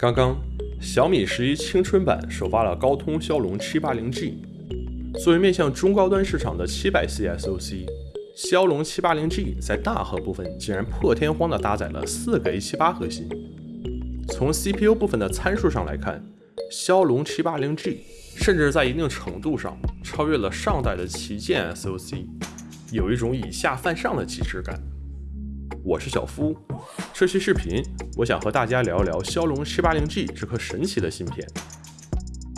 刚刚，小米十一青春版首发了高通骁龙七八零 G。作为面向中高端市场的七百系 SoC，骁龙七八零 G 在大核部分竟然破天荒地搭载了四个 A 七八核心。从 CPU 部分的参数上来看，骁龙七八零 G 甚至在一定程度上超越了上代的旗舰 SoC，有一种以下犯上的极致感。我是小夫，这期视频我想和大家聊一聊骁龙七八零 G 这颗神奇的芯片。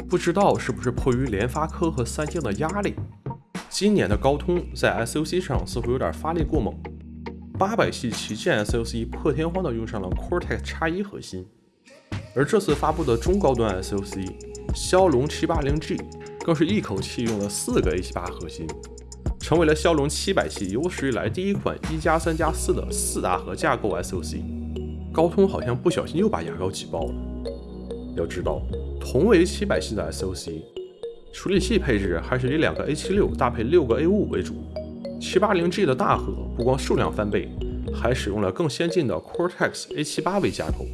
不知道是不是迫于联发科和三星的压力，今年的高通在 SoC 上似乎有点发力过猛。八百系旗舰 SoC 破天荒的用上了 Cortex X1 核心，而这次发布的中高端 SoC 骁龙七八零 G 更是一口气用了四个 A 七八核心。成为了骁龙七百系有史以来第一款一加三加四的四大核架构 SoC。高通好像不小心又把牙膏挤爆了。要知道，同为七百系的 SoC，处理器配置还是以两个 A 七六搭配六个 A 五五为主。七八零 G 的大核不光数量翻倍，还使用了更先进的 Cortex A 七八为架构。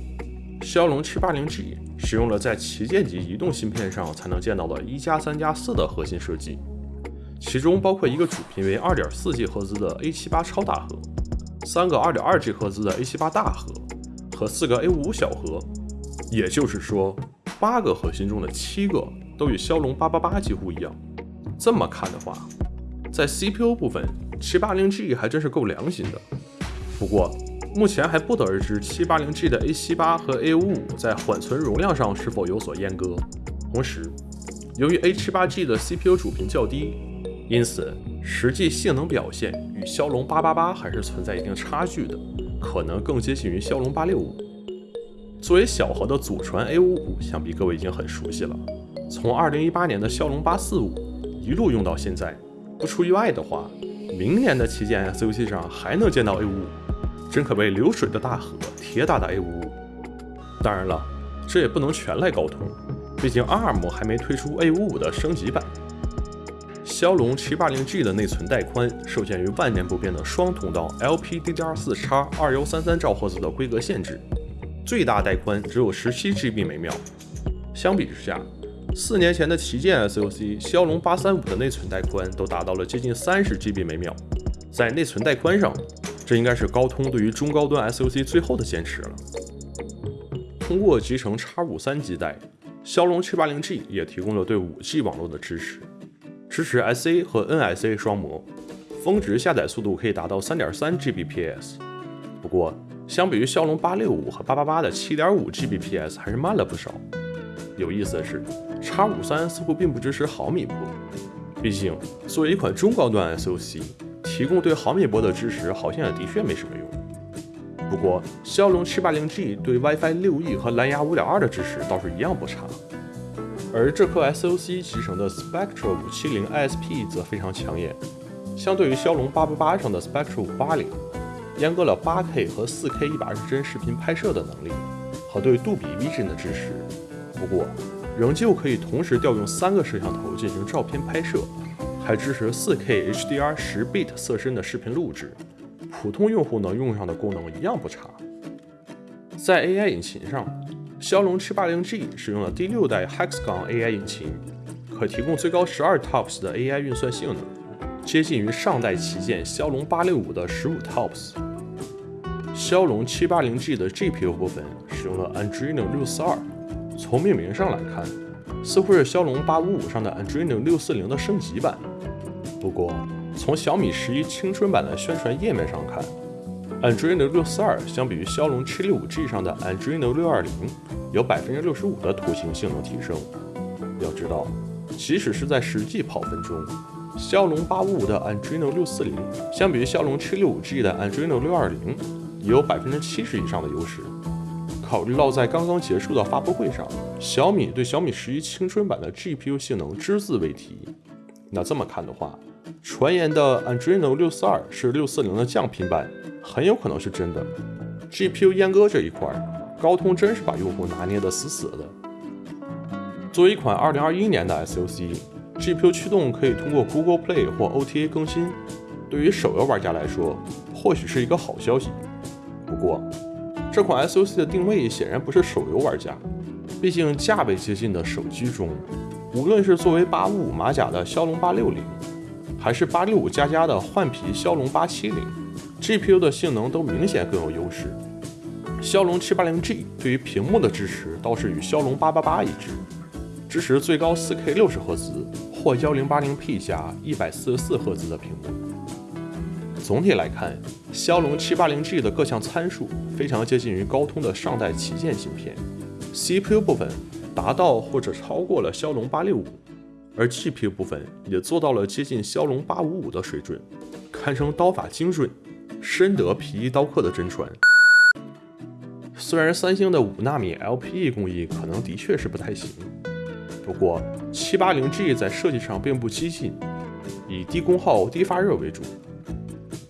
骁龙七八零 G 使用了在旗舰级移动芯片上才能见到的一加三加四的核心设计。其中包括一个主频为二点四 G 赫兹的 A 七八超大核，三个二点二 G 赫兹的 A 七八大核和四个 A 五五小核。也就是说，八个核心中的七个都与骁龙八八八几乎一样。这么看的话，在 CPU 部分，七八零 G 还真是够良心的。不过，目前还不得而知七八零 G 的 A 七八和 A 五五在缓存容量上是否有所阉割。同时，由于 A 七八 G 的 CPU 主频较低。因此，实际性能表现与骁龙八八八还是存在一定差距的，可能更接近于骁龙八六五。作为小核的祖传 A 五五，想必各位已经很熟悉了。从二零一八年的骁龙八四五一路用到现在，不出意外的话，明年的旗舰 SoC 上还能见到 A 五五，真可谓流水的大河，铁打的 A 五五。当然了，这也不能全赖高通，毕竟 ARM 还没推出 A 五五的升级版。骁龙七八零 G 的内存带宽受限于万年不变的双通道 LPDDR4X 二幺三三兆赫兹的规格限制，最大带宽只有十七 GB 每秒。相比之下，四年前的旗舰 SoC 骁龙八三五的内存带宽都达到了接近三十 GB 每秒。在内存带宽上，这应该是高通对于中高端 SoC 最后的坚持了。通过集成 X 五三基带，骁龙七八零 G 也提供了对五 G 网络的支持。支持 SA 和 NSA 双模，峰值下载速度可以达到三点三 Gbps。不过，相比于骁龙八六五和八八八的七点五 Gbps，还是慢了不少。有意思的是，X 五三似乎并不支持毫米波。毕竟，作为一款中高端 SoC，提供对毫米波的支持好像也的确没什么用。不过，骁龙七八零 G 对 WiFi 六 E 和蓝牙五点二的支持倒是一样不差。而这颗 SoC 集成的 Spectra 五七零 ISP 则非常抢眼，相对于骁龙八八八上的 Spectra 五八零，阉割了 8K 和 4K 一百二十帧视频拍摄的能力和对杜比 Vision 的支持。不过，仍旧可以同时调用三个摄像头进行照片拍摄，还支持 4K HDR 十 bit 色深的视频录制，普通用户能用上的功能一样不差。在 AI 引擎上。骁龙七八零 G 使用了第六代 Hexagon AI 引擎，可提供最高十二 TOPS 的 AI 运算性能，接近于上代旗舰骁龙八六五的十五 TOPS。骁龙七八零 G 的 GPU 部分使用了 Adreno 六四二，从命名上来看，似乎是骁龙八五五上的 Adreno 六四零的升级版。不过，从小米十一青春版的宣传页面上看，Adreno 六四二相比于骁龙七六五 G 上的 Adreno 六二零，有百分之六十五的图形性能提升。要知道，即使是在实际跑分中，骁龙八五五的 Adreno 六四零相比于骁龙七六五 G 的 Adreno 六二零，也有百分之七十以上的优势。考虑到在刚刚结束的发布会上，小米对小米十一青春版的 GPU 性能只字未提，那这么看的话，传言的 Adreno 六四二是六四零的降频版。很有可能是真的。GPU 阉割这一块，高通真是把用户拿捏得死死的。作为一款2021年的 SoC，GPU 驱动可以通过 Google Play 或 OTA 更新，对于手游玩家来说，或许是一个好消息。不过，这款 SoC 的定位显然不是手游玩家，毕竟价位接近的手机中，无论是作为八五五马甲的骁龙八六零，还是八六五加加的换皮骁龙八七零 gpu 的性能都明显更有优势。骁龙七八零 g 对于屏幕的支持倒是与骁龙八八八一致支持最高四 k 六十赫兹或幺零八零 p 加一百四十四赫兹的屏幕。总体来看骁龙七八零 g 的各项参数非常接近于高通的上代旗舰芯片 cpu 部分达到或者超过了骁龙八六五而 GPU 部分也做到了接近骁龙855的水准，堪称刀法精准，深得皮衣刀客的真传。虽然三星的5纳米 LPE 工艺可能的确是不太行，不过7 8 0 G 在设计上并不激进，以低功耗、低发热为主。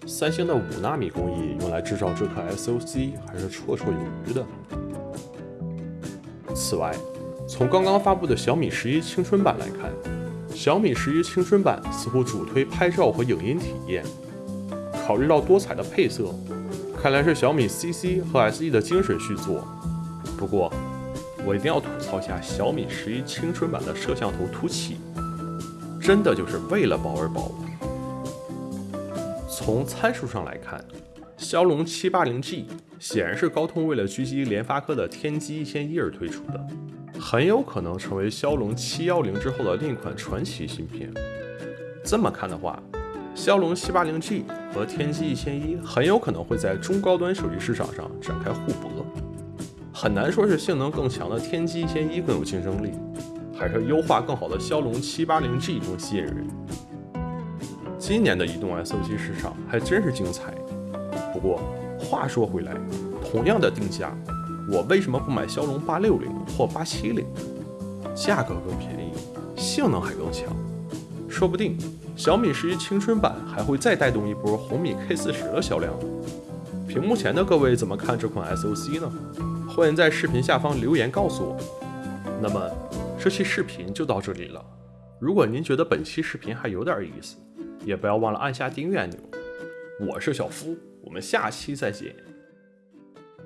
三星的5纳米工艺用来制造这颗 SOC 还是绰绰有余的。此外，从刚刚发布的小米11青春版来看，小米十一青春版似乎主推拍照和影音体验，考虑到多彩的配色。看来是小米 CC 和 SE 的精神续作。不过，我一定要吐槽一下小米十一青春版的摄像头凸起，真的就是为了薄而薄。从参数上来看，骁龙七八零 G 显然是高通为了狙击联发科的天玑一千一而推出的，很有可能成为骁龙七幺零之后的另一款传奇芯片。这么看的话，骁龙七八零 G 和天玑一千一很有可能会在中高端手机市场上展开互搏，很难说是性能更强的天玑一千一更有竞争力，还是优化更好的骁龙七八零 G 更吸引人。今年的移动 SOC 市场还真是精彩。不过话说回来，同样的定价，我为什么不买骁龙八六零或八七零？价格更便宜，性能还更强，说不定。小米十一青春版还会再带动一波红米 K 四十的销量。屏幕前的各位怎么看这款 SOC 呢？欢迎在视频下方留言告诉我。那么这期视频就到这里了。如果您觉得本期视频还有点意思，也不要忘了按下订阅按钮。我是小夫，我们下期再见。